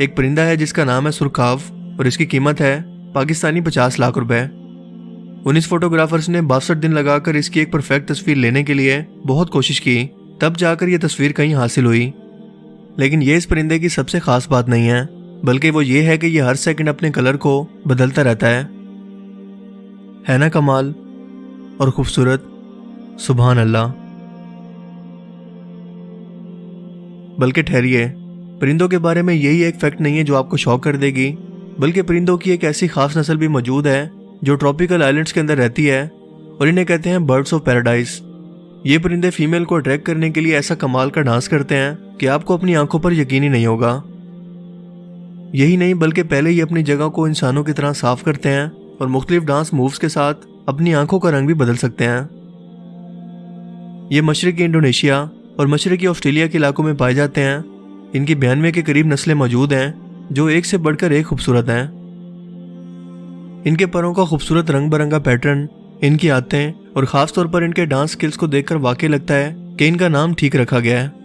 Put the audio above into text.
ایک پرندہ ہے جس کا نام ہے سرخاف اور اس کی قیمت ہے پاکستانی پچاس لاکھ روپے۔ انیس فوٹوگرافرز نے باسٹھ دن لگا کر اس کی ایک پرفیکٹ تصویر لینے کے لیے بہت کوشش کی، تب جا کر یہ تصویر کہیں حاصل ہوئی۔ لیکن یہ اس پرندے کی سب سے خاص بات نہیں ہے، بلکہ وہ یہ ہے کہ یہ ہر سیکنڈ اپنے کلر کو بدلتا رہتا ہے۔ ہے نا کمال؟ اور خوبصورت، سبحان اللہ۔ بلکہ ٹھہریے۔ پرندوں کے بارے میں یہی ایک فیکٹ نہیں ہے جو آپ کو شوق کر دے گی، بلکہ پرندوں کی ایک ایسی خاص نسل بھی موجود ہے جو ٹراپیکل آئلینڈز کے اندر رہتی ہے اور انہیں کہتے ہیں برڈس آف پیراڈائز یہ پرندے فیمیل کو اٹریکٹ کرنے کے لیے ایسا کمال کا ڈانس کرتے ہیں کہ آپ کو اپنی آنکھوں پر یقینی نہیں ہوگا۔ یہی نہیں، بلکہ پہلے ہی اپنی جگہ کو انسانوں کی طرح صاف کرتے ہیں اور مختلف ڈانس مووز کے ساتھ اپنی آنکھوں کا رنگ بھی بدل سکتے ہیں۔ یہ مشرقی انڈونیشیا اور مشرقی آسٹریلیا کے علاقوں میں پائے جاتے ہیں۔ ان کی بیانوے کے قریب نسلیں موجود ہیں جو ایک سے بڑھ کر ایک خوبصورت ہیں۔ ان کے پروں کا خوبصورت رنگ برنگا پیٹرن، ان کی عادتیں اور خاص طور پر ان کے ڈانس سکلز کو دیکھ کر واقع لگتا ہے کہ ان کا نام ٹھیک رکھا گیا ہے۔